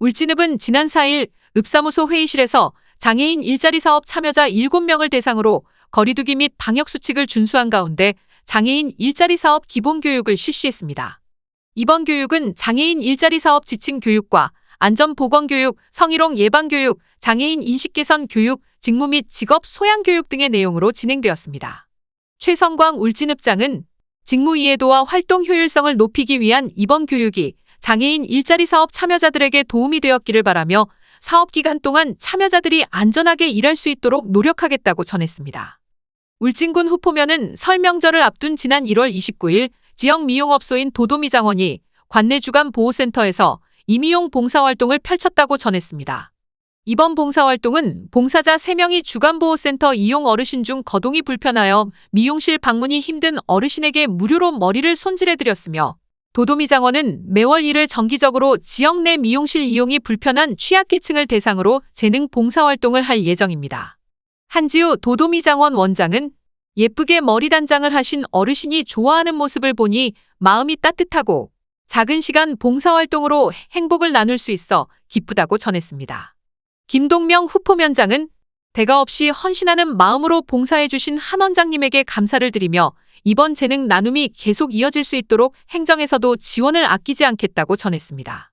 울진읍은 지난 4일 읍사무소 회의실에서 장애인 일자리 사업 참여자 7명을 대상으로 거리두기 및 방역 수칙을 준수한 가운데 장애인 일자리 사업 기본 교육을 실시했습니다. 이번 교육은 장애인 일자리 사업 지침 교육과 안전 보건 교육, 성희롱 예방 교육, 장애인 인식 개선 교육, 직무 및 직업 소양 교육 등의 내용으로 진행되었습니다. 최성광 울진읍장은 직무 이해도와 활동 효율성을 높이기 위한 이번 교육이 장애인 일자리 사업 참여자들에게 도움이 되었기를 바라며 사업 기간 동안 참여자들이 안전하게 일할 수 있도록 노력하겠다고 전했습니다. 울진군 후포면은 설명절을 앞둔 지난 1월 29일 지역 미용업소인 도도미 장원이 관내 주간 보호센터에서 이미용 봉사활동을 펼쳤다고 전했습니다. 이번 봉사활동은 봉사자 3명이 주간보호센터 이용 어르신 중 거동이 불편하여 미용실 방문이 힘든 어르신에게 무료로 머리를 손질해드렸으며 도도미 장원은 매월 1회 정기적으로 지역 내 미용실 이용이 불편한 취약계층을 대상으로 재능 봉사활동을 할 예정입니다. 한지우 도도미 장원 원장은 예쁘게 머리 단장을 하신 어르신이 좋아하는 모습을 보니 마음이 따뜻하고 작은 시간 봉사활동으로 행복을 나눌 수 있어 기쁘다고 전했습니다. 김동명 후포면장은 대가 없이 헌신하는 마음으로 봉사해 주신 한 원장님에게 감사를 드리며 이번 재능 나눔이 계속 이어질 수 있도록 행정에서도 지원을 아끼지 않겠다고 전했습니다.